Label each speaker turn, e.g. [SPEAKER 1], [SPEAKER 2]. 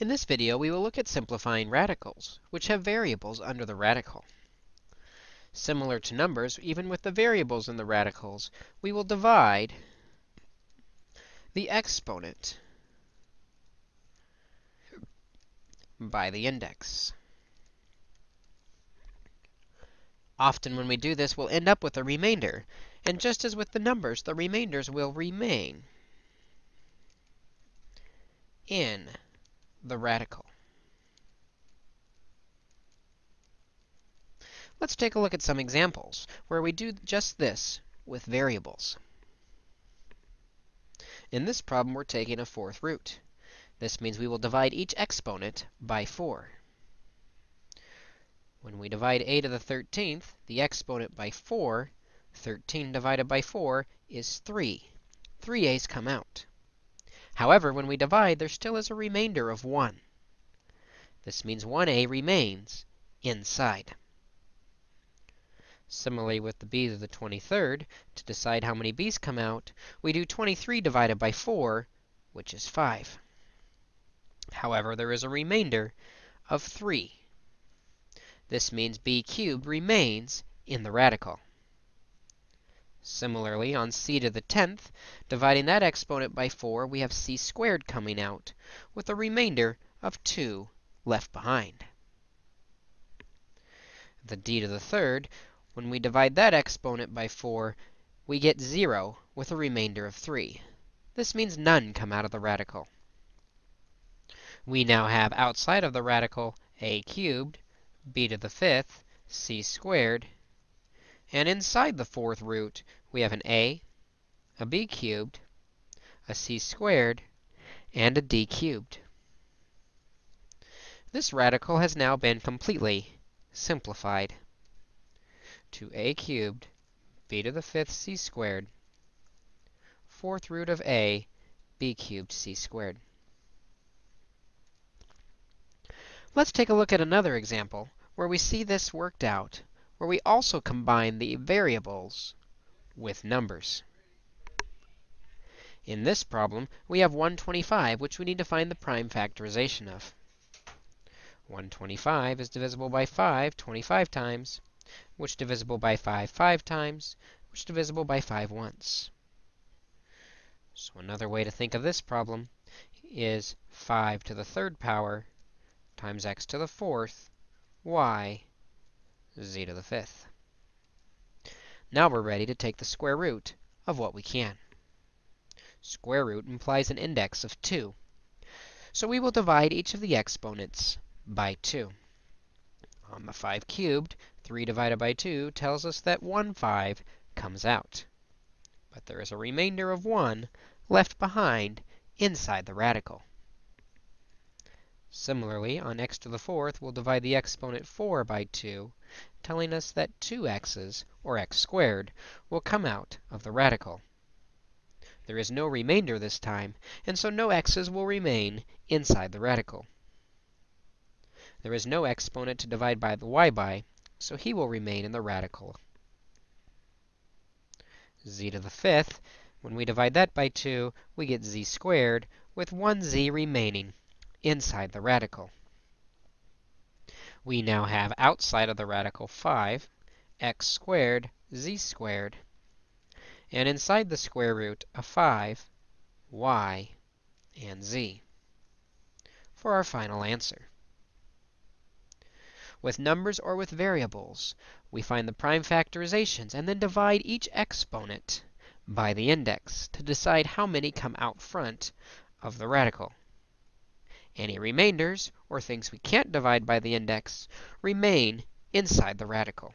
[SPEAKER 1] In this video, we will look at simplifying radicals, which have variables under the radical. Similar to numbers, even with the variables in the radicals, we will divide the exponent by the index. Often when we do this, we'll end up with a remainder. And just as with the numbers, the remainders will remain in the radical. Let's take a look at some examples where we do just this with variables. In this problem, we're taking a fourth root. This means we will divide each exponent by 4. When we divide a to the 13th, the exponent by 4, 13 divided by 4 is 3. 3a's come out. However, when we divide, there still is a remainder of 1. This means 1a remains inside. Similarly, with the b to the 23rd, to decide how many b's come out, we do 23 divided by 4, which is 5. However, there is a remainder of 3. This means b cubed remains in the radical. Similarly, on c to the 10th, dividing that exponent by 4, we have c squared coming out, with a remainder of 2 left behind. The d to the 3rd, when we divide that exponent by 4, we get 0 with a remainder of 3. This means none come out of the radical. We now have outside of the radical a cubed b to the fifth, c squared. And inside the fourth root, we have an a, a b cubed, a c squared, and a d cubed. This radical has now been completely simplified to a cubed b to the fifth c squared, fourth root of a, b cubed c squared. Let's take a look at another example where we see this worked out, where we also combine the variables with numbers. In this problem, we have 125, which we need to find the prime factorization of. 125 is divisible by 5 25 times, which divisible by 5 5 times, which divisible by 5 once. So another way to think of this problem is 5 to the third power times x to the fourth y z to the fifth. Now we're ready to take the square root of what we can. Square root implies an index of 2. So we will divide each of the exponents by 2. On the 5 cubed, 3 divided by 2 tells us that 1 5 comes out. But there is a remainder of 1 left behind inside the radical. Similarly, on x to the fourth, we'll divide the exponent 4 by 2, telling us that 2x's, or x squared, will come out of the radical. There is no remainder this time, and so no x's will remain inside the radical. There is no exponent to divide by the y by, so he will remain in the radical. z to the fifth, when we divide that by 2, we get z squared, with 1z remaining inside the radical. We now have outside of the radical 5, x squared, z squared, and inside the square root of 5, y, and z for our final answer. With numbers or with variables, we find the prime factorizations and then divide each exponent by the index to decide how many come out front of the radical. Any remainders, or things we can't divide by the index, remain inside the radical.